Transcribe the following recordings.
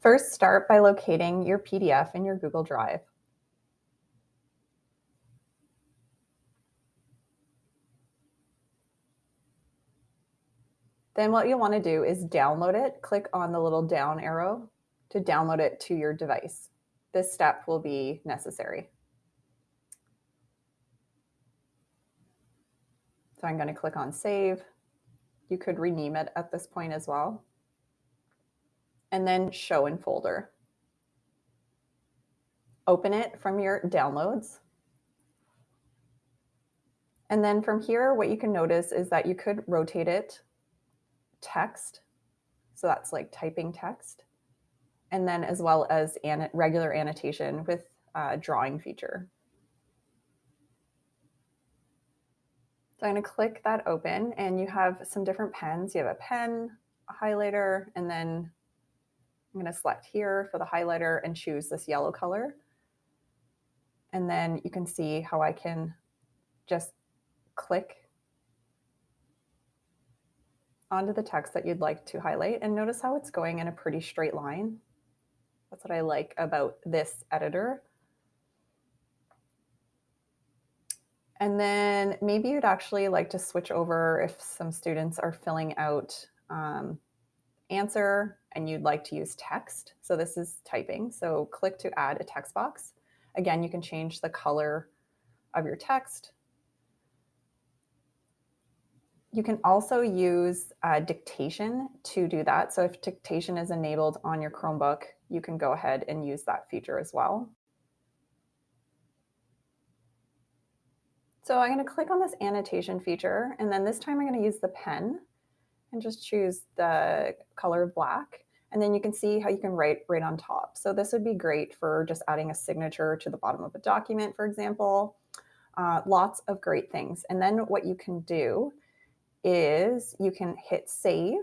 First, start by locating your PDF in your Google Drive. Then what you'll want to do is download it. Click on the little down arrow to download it to your device. This step will be necessary. So I'm going to click on save. You could rename it at this point as well. And then show in folder. Open it from your downloads. And then from here, what you can notice is that you could rotate it text. So that's like typing text. And then as well as an regular annotation with a drawing feature. So I'm going to click that open and you have some different pens. You have a pen, a highlighter, and then I'm going to select here for the highlighter and choose this yellow color. And then you can see how I can just click onto the text that you'd like to highlight and notice how it's going in a pretty straight line. That's what I like about this editor. And then maybe you'd actually like to switch over if some students are filling out um, answer and you'd like to use text. So this is typing. So click to add a text box. Again, you can change the color of your text you can also use uh, dictation to do that. So if dictation is enabled on your Chromebook, you can go ahead and use that feature as well. So I'm going to click on this annotation feature, and then this time I'm going to use the pen and just choose the color black. And then you can see how you can write right on top. So this would be great for just adding a signature to the bottom of a document, for example. Uh, lots of great things. And then what you can do is you can hit save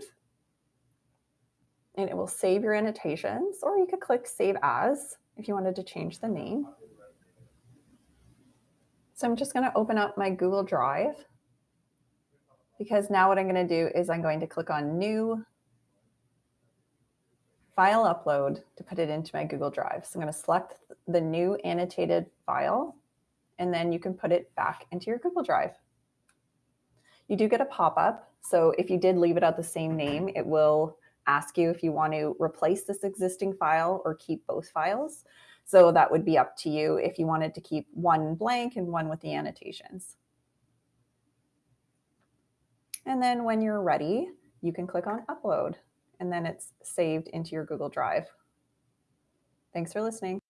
and it will save your annotations or you could click save as if you wanted to change the name. So I'm just going to open up my Google Drive because now what I'm going to do is I'm going to click on new file upload to put it into my Google Drive. So I'm going to select the new annotated file and then you can put it back into your Google Drive. You do get a pop-up. So if you did leave it at the same name, it will ask you if you want to replace this existing file or keep both files. So that would be up to you if you wanted to keep one blank and one with the annotations. And then when you're ready, you can click on upload and then it's saved into your Google Drive. Thanks for listening.